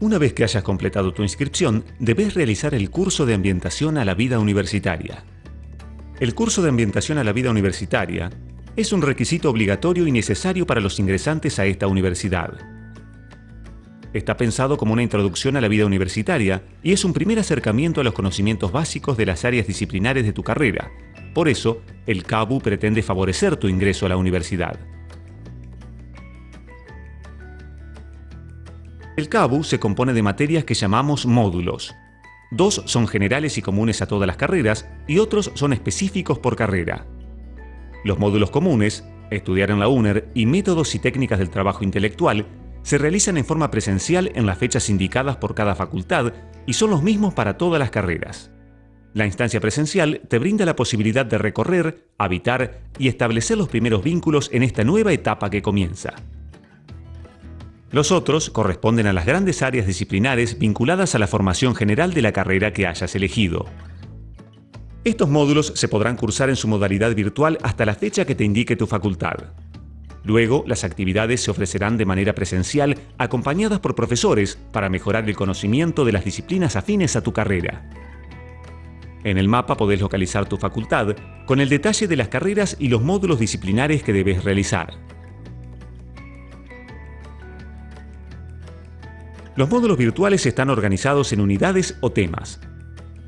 Una vez que hayas completado tu inscripción, debes realizar el curso de ambientación a la vida universitaria. El curso de ambientación a la vida universitaria es un requisito obligatorio y necesario para los ingresantes a esta universidad. Está pensado como una introducción a la vida universitaria y es un primer acercamiento a los conocimientos básicos de las áreas disciplinares de tu carrera. Por eso, el CABU pretende favorecer tu ingreso a la universidad. El CABU se compone de materias que llamamos módulos. Dos son generales y comunes a todas las carreras y otros son específicos por carrera. Los módulos comunes, estudiar en la UNER y métodos y técnicas del trabajo intelectual, se realizan en forma presencial en las fechas indicadas por cada facultad y son los mismos para todas las carreras. La instancia presencial te brinda la posibilidad de recorrer, habitar y establecer los primeros vínculos en esta nueva etapa que comienza. Los otros corresponden a las grandes áreas disciplinares vinculadas a la formación general de la carrera que hayas elegido. Estos módulos se podrán cursar en su modalidad virtual hasta la fecha que te indique tu facultad. Luego, las actividades se ofrecerán de manera presencial acompañadas por profesores para mejorar el conocimiento de las disciplinas afines a tu carrera. En el mapa podés localizar tu facultad con el detalle de las carreras y los módulos disciplinares que debes realizar. Los módulos virtuales están organizados en unidades o temas.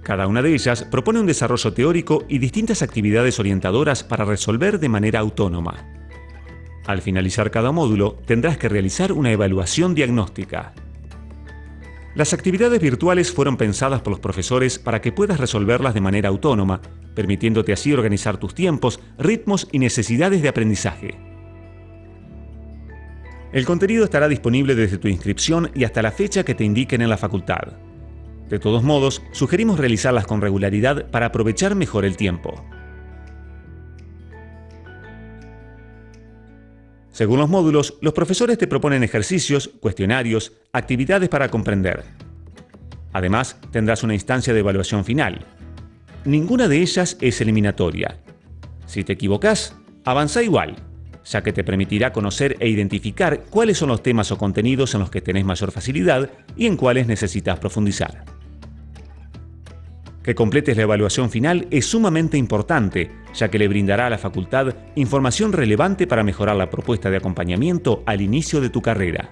Cada una de ellas propone un desarrollo teórico y distintas actividades orientadoras para resolver de manera autónoma. Al finalizar cada módulo, tendrás que realizar una evaluación diagnóstica. Las actividades virtuales fueron pensadas por los profesores para que puedas resolverlas de manera autónoma, permitiéndote así organizar tus tiempos, ritmos y necesidades de aprendizaje. El contenido estará disponible desde tu inscripción y hasta la fecha que te indiquen en la facultad. De todos modos, sugerimos realizarlas con regularidad para aprovechar mejor el tiempo. Según los módulos, los profesores te proponen ejercicios, cuestionarios, actividades para comprender. Además, tendrás una instancia de evaluación final. Ninguna de ellas es eliminatoria. Si te equivocas, avanza igual ya que te permitirá conocer e identificar cuáles son los temas o contenidos en los que tenés mayor facilidad y en cuáles necesitas profundizar. Que completes la evaluación final es sumamente importante, ya que le brindará a la facultad información relevante para mejorar la propuesta de acompañamiento al inicio de tu carrera.